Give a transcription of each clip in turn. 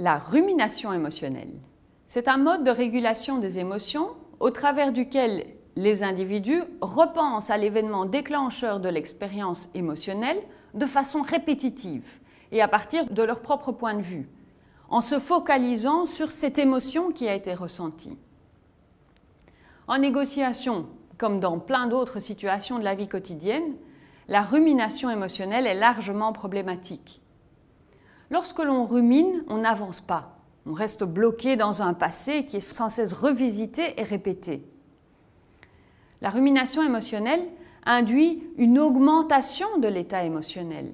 La rumination émotionnelle. C'est un mode de régulation des émotions au travers duquel les individus repensent à l'événement déclencheur de l'expérience émotionnelle de façon répétitive et à partir de leur propre point de vue, en se focalisant sur cette émotion qui a été ressentie. En négociation, comme dans plein d'autres situations de la vie quotidienne, la rumination émotionnelle est largement problématique. Lorsque l'on rumine, on n'avance pas. On reste bloqué dans un passé qui est sans cesse revisité et répété. La rumination émotionnelle induit une augmentation de l'état émotionnel.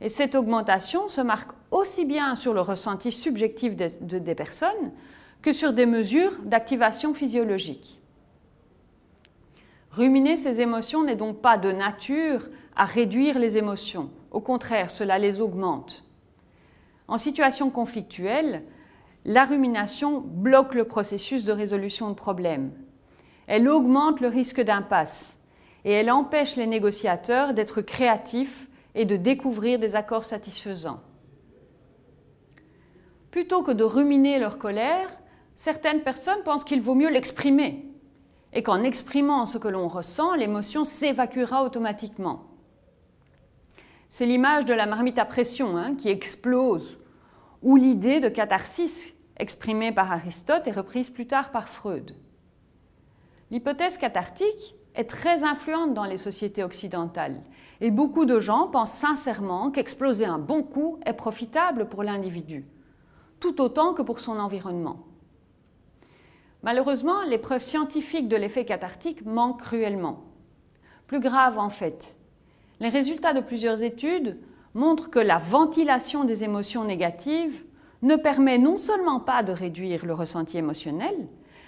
Et cette augmentation se marque aussi bien sur le ressenti subjectif des personnes que sur des mesures d'activation physiologique. Ruminer ces émotions n'est donc pas de nature à réduire les émotions. Au contraire, cela les augmente. En situation conflictuelle, la rumination bloque le processus de résolution de problèmes. Elle augmente le risque d'impasse et elle empêche les négociateurs d'être créatifs et de découvrir des accords satisfaisants. Plutôt que de ruminer leur colère, certaines personnes pensent qu'il vaut mieux l'exprimer et qu'en exprimant ce que l'on ressent, l'émotion s'évacuera automatiquement. C'est l'image de la marmite à pression hein, qui explose, ou l'idée de catharsis exprimée par Aristote et reprise plus tard par Freud. L'hypothèse cathartique est très influente dans les sociétés occidentales et beaucoup de gens pensent sincèrement qu'exploser un bon coup est profitable pour l'individu, tout autant que pour son environnement. Malheureusement, les preuves scientifiques de l'effet cathartique manquent cruellement. Plus grave en fait, les résultats de plusieurs études montrent que la ventilation des émotions négatives ne permet non seulement pas de réduire le ressenti émotionnel,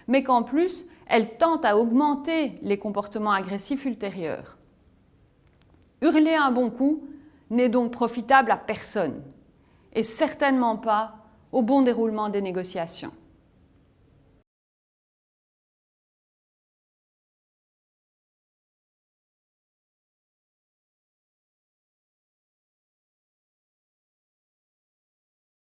mais qu'en plus, elle tente à augmenter les comportements agressifs ultérieurs. Hurler un bon coup n'est donc profitable à personne, et certainement pas au bon déroulement des négociations.